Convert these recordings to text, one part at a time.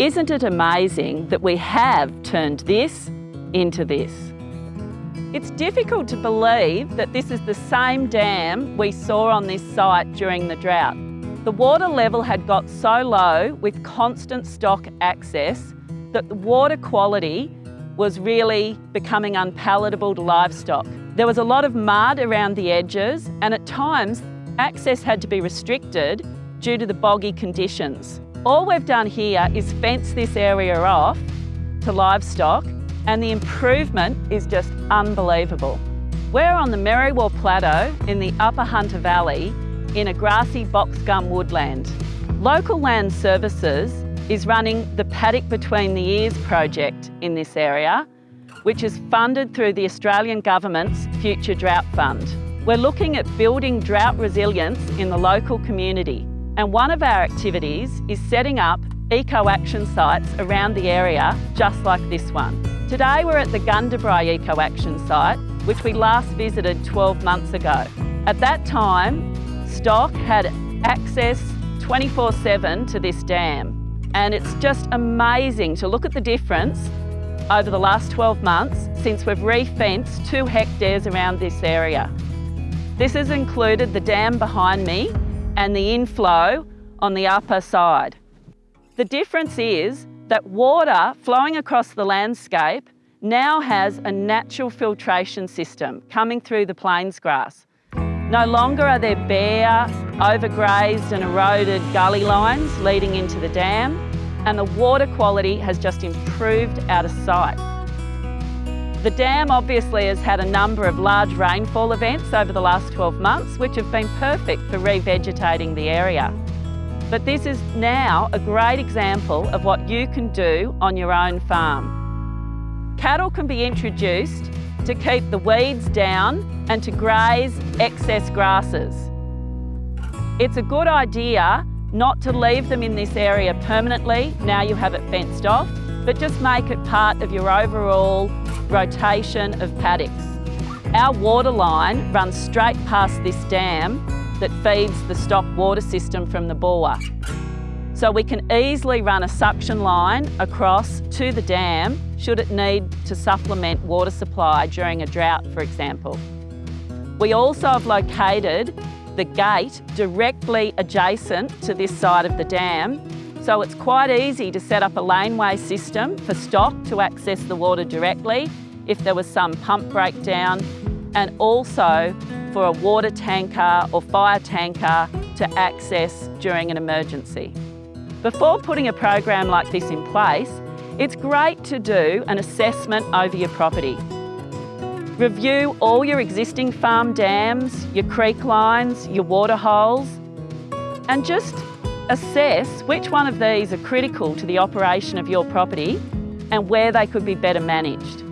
Isn't it amazing that we have turned this into this? It's difficult to believe that this is the same dam we saw on this site during the drought. The water level had got so low with constant stock access that the water quality was really becoming unpalatable to livestock. There was a lot of mud around the edges and at times access had to be restricted due to the boggy conditions. All we've done here is fence this area off to livestock and the improvement is just unbelievable. We're on the Merriwa Plateau in the Upper Hunter Valley in a grassy box gum woodland. Local Land Services is running the Paddock Between the Ears project in this area, which is funded through the Australian Government's Future Drought Fund. We're looking at building drought resilience in the local community and one of our activities is setting up eco-action sites around the area just like this one. Today we're at the Gundabri Eco-Action site which we last visited 12 months ago. At that time, stock had access 24-7 to this dam and it's just amazing to look at the difference over the last 12 months since we've re-fenced two hectares around this area. This has included the dam behind me and the inflow on the upper side. The difference is that water flowing across the landscape now has a natural filtration system coming through the plains grass. No longer are there bare, overgrazed and eroded gully lines leading into the dam, and the water quality has just improved out of sight. The dam obviously has had a number of large rainfall events over the last 12 months, which have been perfect for revegetating the area. But this is now a great example of what you can do on your own farm. Cattle can be introduced to keep the weeds down and to graze excess grasses. It's a good idea not to leave them in this area permanently, now you have it fenced off, but just make it part of your overall rotation of paddocks. Our water line runs straight past this dam that feeds the stock water system from the bore. So we can easily run a suction line across to the dam should it need to supplement water supply during a drought, for example. We also have located the gate directly adjacent to this side of the dam so it's quite easy to set up a laneway system for stock to access the water directly if there was some pump breakdown and also for a water tanker or fire tanker to access during an emergency. Before putting a program like this in place, it's great to do an assessment over your property. Review all your existing farm dams, your creek lines, your water holes, and just assess which one of these are critical to the operation of your property and where they could be better managed.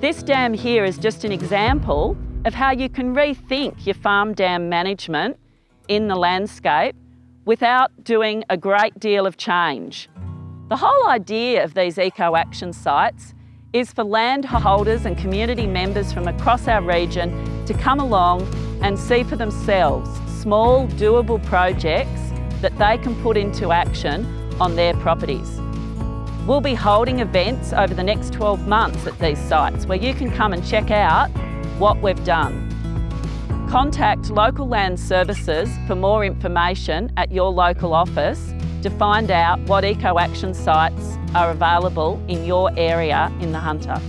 This dam here is just an example of how you can rethink your farm dam management in the landscape without doing a great deal of change. The whole idea of these eco-action sites is for landholders and community members from across our region to come along and see for themselves small doable projects that they can put into action on their properties. We'll be holding events over the next 12 months at these sites where you can come and check out what we've done. Contact Local Land Services for more information at your local office to find out what eco-action sites are available in your area in the Hunter.